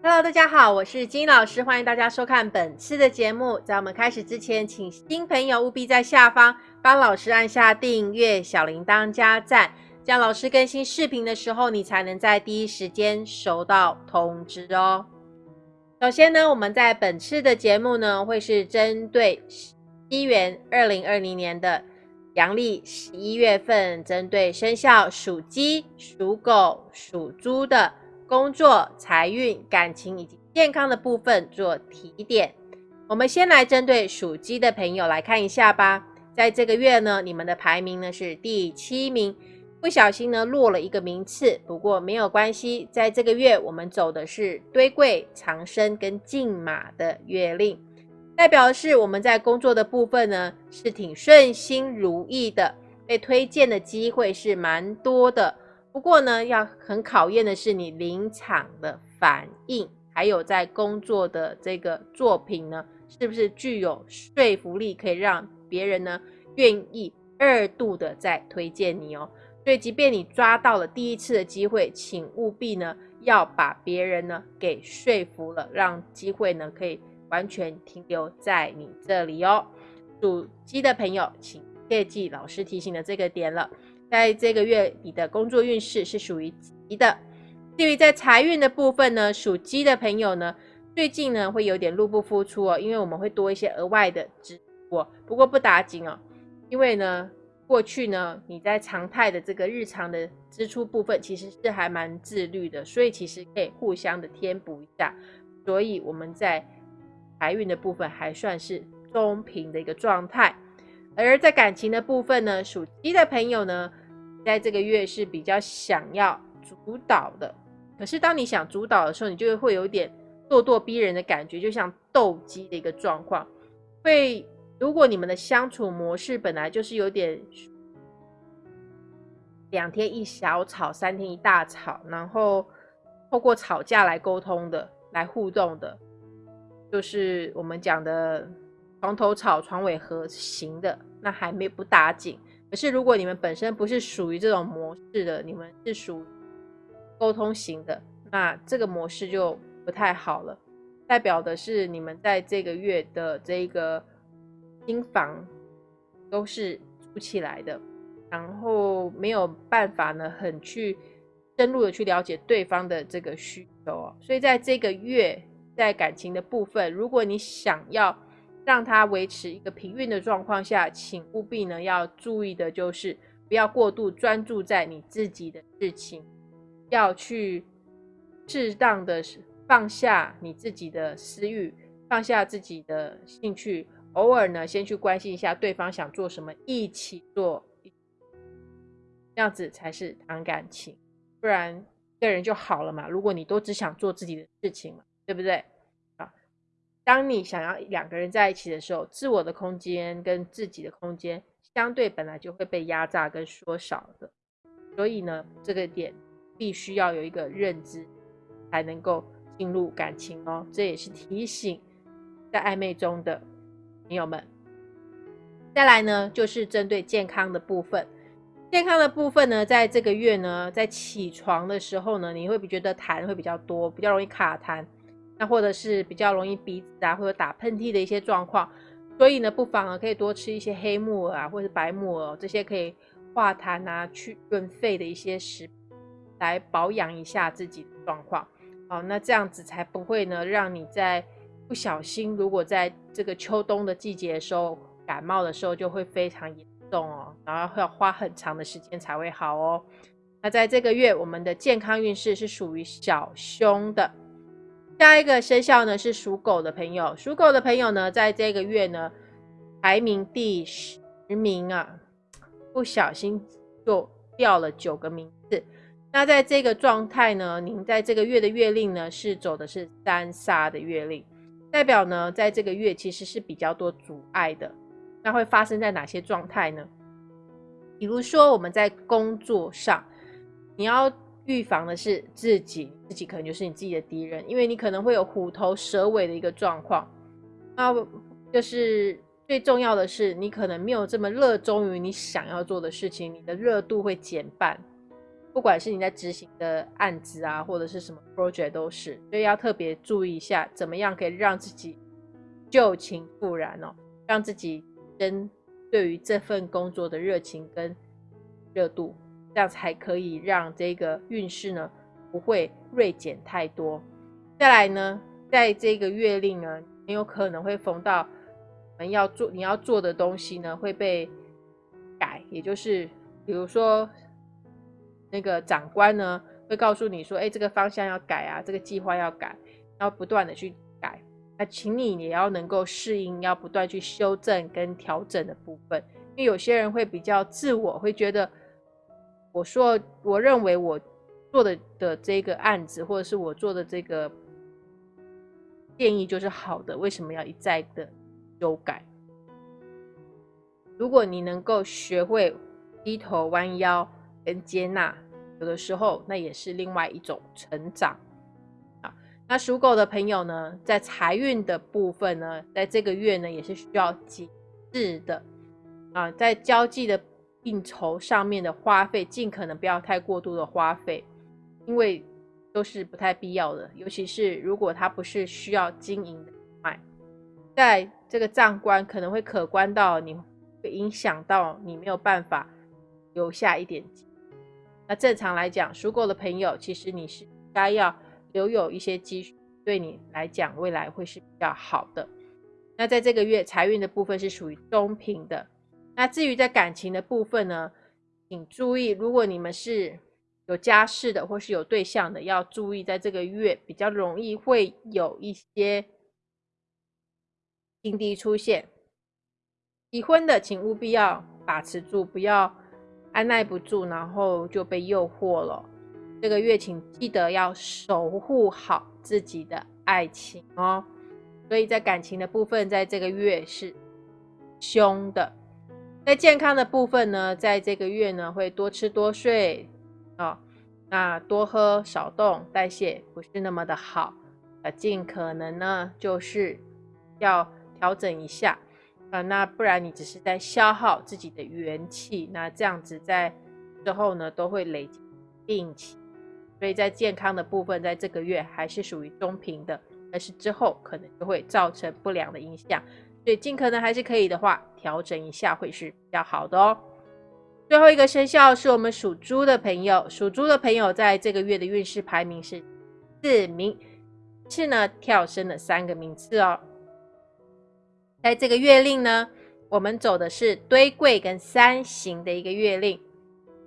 Hello，大家好，我是金老师，欢迎大家收看本次的节目。在我们开始之前，请新朋友务必在下方帮老师按下订阅、小铃铛加赞，这样老师更新视频的时候，你才能在第一时间收到通知哦。首先呢，我们在本次的节目呢，会是针对西元二零二零年的阳历十一月份，针对生肖属鸡、属狗、属猪的。工作、财运、感情以及健康的部分做提点。我们先来针对属鸡的朋友来看一下吧。在这个月呢，你们的排名呢是第七名，不小心呢落了一个名次，不过没有关系。在这个月，我们走的是堆贵长生跟进马的月令，代表的是我们在工作的部分呢是挺顺心如意的，被推荐的机会是蛮多的。不过呢，要很考验的是你临场的反应，还有在工作的这个作品呢，是不是具有说服力，可以让别人呢愿意二度的再推荐你哦。所以，即便你抓到了第一次的机会，请务必呢要把别人呢给说服了，让机会呢可以完全停留在你这里哦。属鸡的朋友，请切记老师提醒的这个点了。在这个月，你的工作运势是属于吉的。至于在财运的部分呢，属鸡的朋友呢，最近呢会有点入不敷出哦，因为我们会多一些额外的支出。不过不打紧哦，因为呢，过去呢你在常态的这个日常的支出部分，其实是还蛮自律的，所以其实可以互相的填补一下。所以我们在财运的部分还算是中平的一个状态。而在感情的部分呢，属鸡的朋友呢，在这个月是比较想要主导的。可是当你想主导的时候，你就会有点咄咄逼人的感觉，就像斗鸡的一个状况。会，如果你们的相处模式本来就是有点两天一小吵，三天一大吵，然后透过吵架来沟通的，来互动的，就是我们讲的床头吵，床尾和型的。那还没不打紧，可是如果你们本身不是属于这种模式的，你们是属沟通型的，那这个模式就不太好了。代表的是你们在这个月的这个心房都是租起来的，然后没有办法呢，很去深入的去了解对方的这个需求哦。所以在这个月，在感情的部分，如果你想要。让它维持一个平运的状况下，请务必呢要注意的就是不要过度专注在你自己的事情，要去适当的放下你自己的私欲，放下自己的兴趣，偶尔呢先去关心一下对方想做什么，一起做，这样子才是谈感情，不然一个人就好了嘛。如果你都只想做自己的事情嘛，对不对？当你想要两个人在一起的时候，自我的空间跟自己的空间相对本来就会被压榨跟缩小的，所以呢，这个点必须要有一个认知，才能够进入感情哦。这也是提醒在暧昧中的朋友们。再来呢，就是针对健康的部分，健康的部分呢，在这个月呢，在起床的时候呢，你会觉得痰会比较多，比较容易卡痰。那或者是比较容易鼻子啊，或者打喷嚏的一些状况，所以呢，不妨呢可以多吃一些黑木耳啊，或者是白木耳这些可以化痰啊、去润肺的一些食，来保养一下自己的状况。好，那这样子才不会呢，让你在不小心，如果在这个秋冬的季节的时候感冒的时候，就会非常严重哦，然后要花很长的时间才会好哦。那在这个月，我们的健康运势是属于小凶的。下一个生肖呢是属狗的朋友，属狗的朋友呢，在这个月呢排名第十名啊，不小心就掉了九个名次。那在这个状态呢，您在这个月的月令呢是走的是三杀的月令，代表呢在这个月其实是比较多阻碍的。那会发生在哪些状态呢？比如说我们在工作上，你要。预防的是自己，自己可能就是你自己的敌人，因为你可能会有虎头蛇尾的一个状况。那就是最重要的是，你可能没有这么热衷于你想要做的事情，你的热度会减半，不管是你在执行的案子啊，或者是什么 project 都是，所以要特别注意一下，怎么样可以让自己旧情复燃哦，让自己真对于这份工作的热情跟热度，这样才可以让这个运势呢不会锐减太多。再来呢，在这个月令呢，很有可能会逢到你要做你要做的东西呢会被改，也就是比如说。那个长官呢，会告诉你说：“哎，这个方向要改啊，这个计划要改，要不断的去改。那请你也要能够适应，要不断去修正跟调整的部分。因为有些人会比较自我，会觉得我说我认为我做的的这个案子，或者是我做的这个建议就是好的，为什么要一再的修改？如果你能够学会低头弯腰。”跟接纳，有的时候那也是另外一种成长啊。那属狗的朋友呢，在财运的部分呢，在这个月呢，也是需要节制的啊，在交际的应酬上面的花费，尽可能不要太过度的花费，因为都是不太必要的。尤其是如果它不是需要经营的卖，在这个账关可能会可观到你会影响到你没有办法留下一点。那正常来讲，属狗的朋友，其实你是该要留有一些积蓄，对你来讲未来会是比较好的。那在这个月财运的部分是属于中平的。那至于在感情的部分呢，请注意，如果你们是有家室的或是有对象的，要注意在这个月比较容易会有一些情敌出现。已婚的，请务必要把持住，不要。按耐不住，然后就被诱惑了。这个月，请记得要守护好自己的爱情哦。所以在感情的部分，在这个月是凶的。在健康的部分呢，在这个月呢，会多吃多睡啊，那多喝少动，代谢不是那么的好啊，尽可能呢，就是要调整一下。啊，那不然你只是在消耗自己的元气，那这样子在之后呢都会累积病情，所以在健康的部分，在这个月还是属于中平的，但是之后可能就会造成不良的影响，所以尽可能还是可以的话调整一下会是比较好的哦。最后一个生肖是我们属猪的朋友，属猪的朋友在这个月的运势排名是四名，是呢跳升了三个名次哦。在这个月令呢，我们走的是堆柜跟三行的一个月令，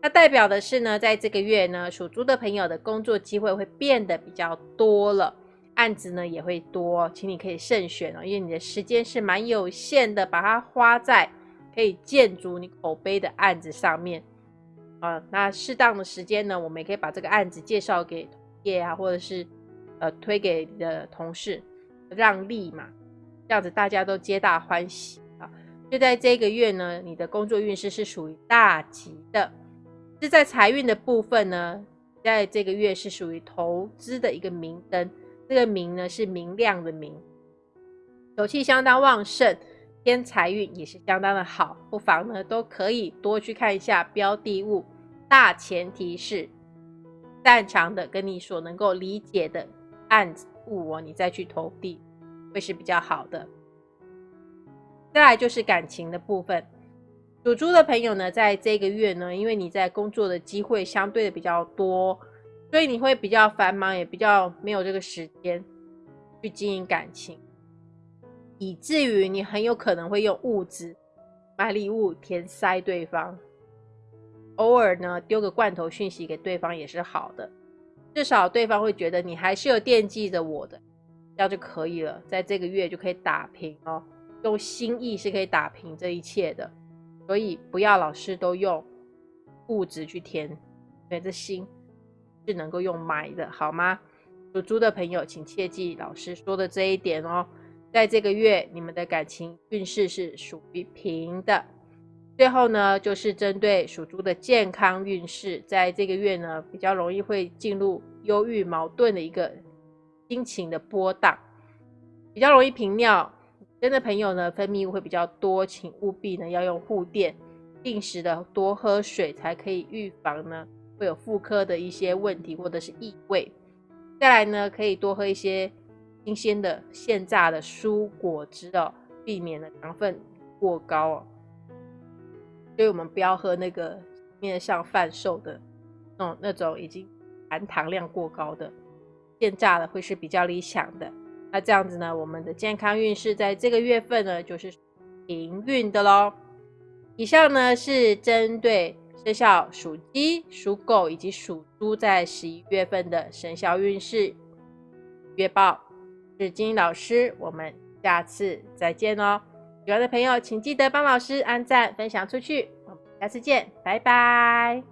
它代表的是呢，在这个月呢，属猪的朋友的工作机会会变得比较多了，案子呢也会多，请你可以慎选哦，因为你的时间是蛮有限的，把它花在可以建筑你口碑的案子上面啊。那适当的时间呢，我们也可以把这个案子介绍给业啊，或者是呃推给你的同事，让利嘛。这样子大家都皆大欢喜啊！就在这个月呢，你的工作运势是属于大吉的。是在财运的部分呢，在这个月是属于投资的一个明灯。这个明呢是明亮的明，手气相当旺盛，偏财运也是相当的好。不妨呢都可以多去看一下标的物，大前提是擅长的跟你所能够理解的案物哦，你再去投递。会是比较好的。再来就是感情的部分，属猪的朋友呢，在这个月呢，因为你在工作的机会相对的比较多，所以你会比较繁忙，也比较没有这个时间去经营感情，以至于你很有可能会用物质买礼物填塞对方，偶尔呢丢个罐头讯息给对方也是好的，至少对方会觉得你还是有惦记着我的。这样就可以了，在这个月就可以打平哦。用心意是可以打平这一切的，所以不要老是都用物质去填，因为这心是能够用买的，好吗？属猪的朋友，请切记老师说的这一点哦。在这个月，你们的感情运势是属于平的。最后呢，就是针对属猪的健康运势，在这个月呢，比较容易会进入忧郁、矛盾的一个。心情的波荡比较容易频尿，真的朋友呢，分泌物会比较多，请务必呢要用护垫，定时的多喝水，才可以预防呢会有妇科的一些问题或者是异味。再来呢，可以多喝一些新鲜的现榨的蔬果汁哦，避免了糖分过高哦。所以我们不要喝那个面上贩售的，嗯，那种已经含糖量过高的现榨的会是比较理想的。那这样子呢，我们的健康运势在这个月份呢，就是平运的喽。以上呢是针对生肖属鸡、属狗以及属猪在十一月份的生肖运势月报。是金老师，我们下次再见哦。喜欢的朋友请记得帮老师按赞、分享出去。我们下次见，拜拜。